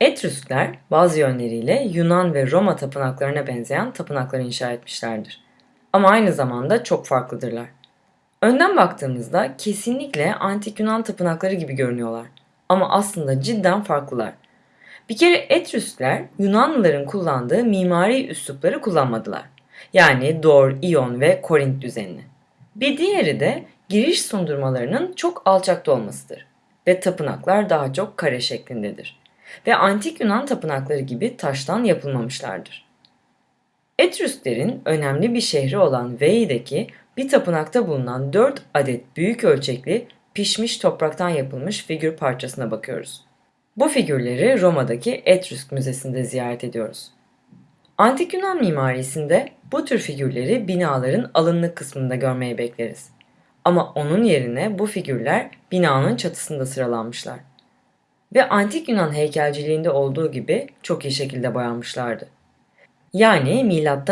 Etrüskler bazı yönleriyle Yunan ve Roma tapınaklarına benzeyen tapınaklar inşa etmişlerdir. Ama aynı zamanda çok farklıdırlar. Önden baktığımızda kesinlikle antik Yunan tapınakları gibi görünüyorlar. Ama aslında cidden farklılar. Bir kere Etrüskler Yunanlıların kullandığı mimari üslupları kullanmadılar. Yani Dor, İyon ve Korint düzenini. Bir diğeri de giriş sundurmalarının çok alçakta olmasıdır ve tapınaklar daha çok kare şeklindedir ve antik Yunan tapınakları gibi taştan yapılmamışlardır. Etrüsklerin önemli bir şehri olan Vei'deki bir tapınakta bulunan 4 adet büyük ölçekli pişmiş topraktan yapılmış figür parçasına bakıyoruz. Bu figürleri Roma'daki Etrüsk Müzesi'nde ziyaret ediyoruz. Antik Yunan mimarisinde bu tür figürleri binaların alınlık kısmında görmeyi bekleriz. Ama onun yerine bu figürler binanın çatısında sıralanmışlar. Ve antik Yunan heykelciliğinde olduğu gibi çok iyi şekilde boyanmışlardı. Yani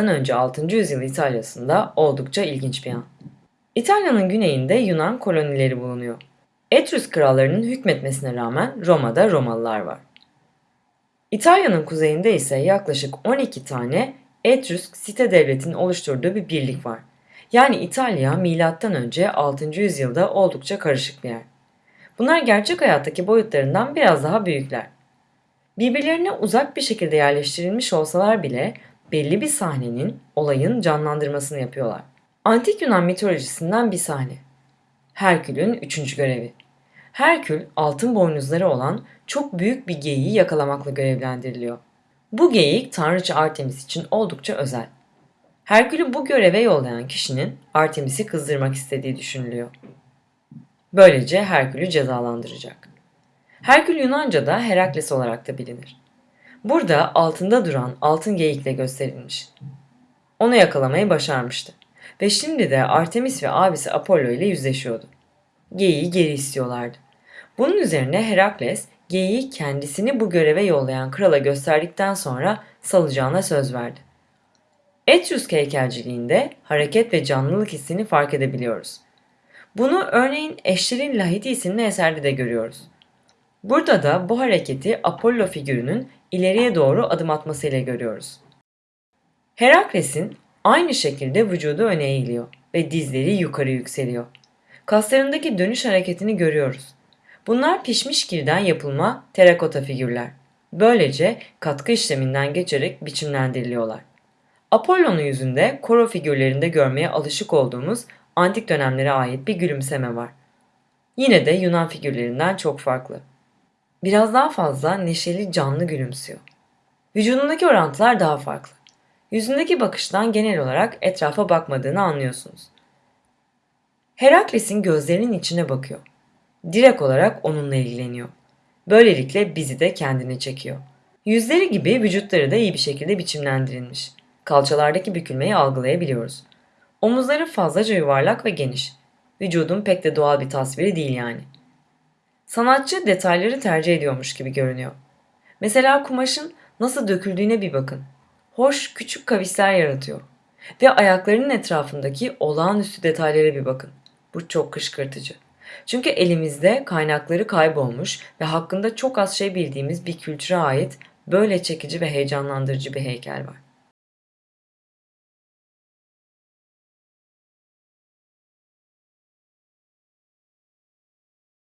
önce 6. yüzyıl İtalya'sında oldukça ilginç bir an. İtalya'nın güneyinde Yunan kolonileri bulunuyor. Etrüsk krallarının hükmetmesine rağmen Roma'da Romalılar var. İtalya'nın kuzeyinde ise yaklaşık 12 tane Etrüsk site devletinin oluşturduğu bir birlik var. Yani İtalya önce 6. yüzyılda oldukça karışık bir yer. Bunlar gerçek hayattaki boyutlarından biraz daha büyükler. Birbirlerine uzak bir şekilde yerleştirilmiş olsalar bile belli bir sahnenin, olayın canlandırmasını yapıyorlar. Antik Yunan mitolojisinden bir sahne. Herkül'ün üçüncü görevi. Herkül altın boynuzları olan çok büyük bir geyiği yakalamakla görevlendiriliyor. Bu geyik tanrıça Artemis için oldukça özel. Herkül'ü bu göreve yollayan kişinin Artemis'i kızdırmak istediği düşünülüyor. Böylece Herkül'ü cezalandıracak. Herkül Yunanca'da Herakles olarak da bilinir. Burada altında duran altın geyikle gösterilmiş. Onu yakalamayı başarmıştı. Ve şimdi de Artemis ve abisi Apollo ile yüzleşiyordu. Geyiği geri istiyorlardı. Bunun üzerine Herakles geyiği kendisini bu göreve yollayan krala gösterdikten sonra salacağına söz verdi. Etrüsk heykelciliğinde hareket ve canlılık hissini fark edebiliyoruz. Bunu örneğin Eşler'in Lahidi isimli eserde de görüyoruz. Burada da bu hareketi Apollo figürünün ileriye doğru adım atmasıyla görüyoruz. Herakles'in aynı şekilde vücudu öne eğiliyor ve dizleri yukarı yükseliyor. Kaslarındaki dönüş hareketini görüyoruz. Bunlar pişmiş kirden yapılma terakota figürler. Böylece katkı işleminden geçerek biçimlendiriliyorlar. Apollo'nun yüzünde koro figürlerinde görmeye alışık olduğumuz antik dönemlere ait bir gülümseme var. Yine de Yunan figürlerinden çok farklı. Biraz daha fazla neşeli canlı gülümsüyor. Vücudundaki orantılar daha farklı. Yüzündeki bakıştan genel olarak etrafa bakmadığını anlıyorsunuz. Herakles'in gözlerinin içine bakıyor. Direkt olarak onunla ilgileniyor. Böylelikle bizi de kendine çekiyor. Yüzleri gibi vücutları da iyi bir şekilde biçimlendirilmiş. Kalçalardaki bükülmeyi algılayabiliyoruz. Omuzları fazlaca yuvarlak ve geniş. Vücudun pek de doğal bir tasviri değil yani. Sanatçı detayları tercih ediyormuş gibi görünüyor. Mesela kumaşın nasıl döküldüğüne bir bakın. Hoş küçük kavisler yaratıyor. Ve ayaklarının etrafındaki olağanüstü detaylara bir bakın. Bu çok kışkırtıcı. Çünkü elimizde kaynakları kaybolmuş ve hakkında çok az şey bildiğimiz bir kültüre ait böyle çekici ve heyecanlandırıcı bir heykel var.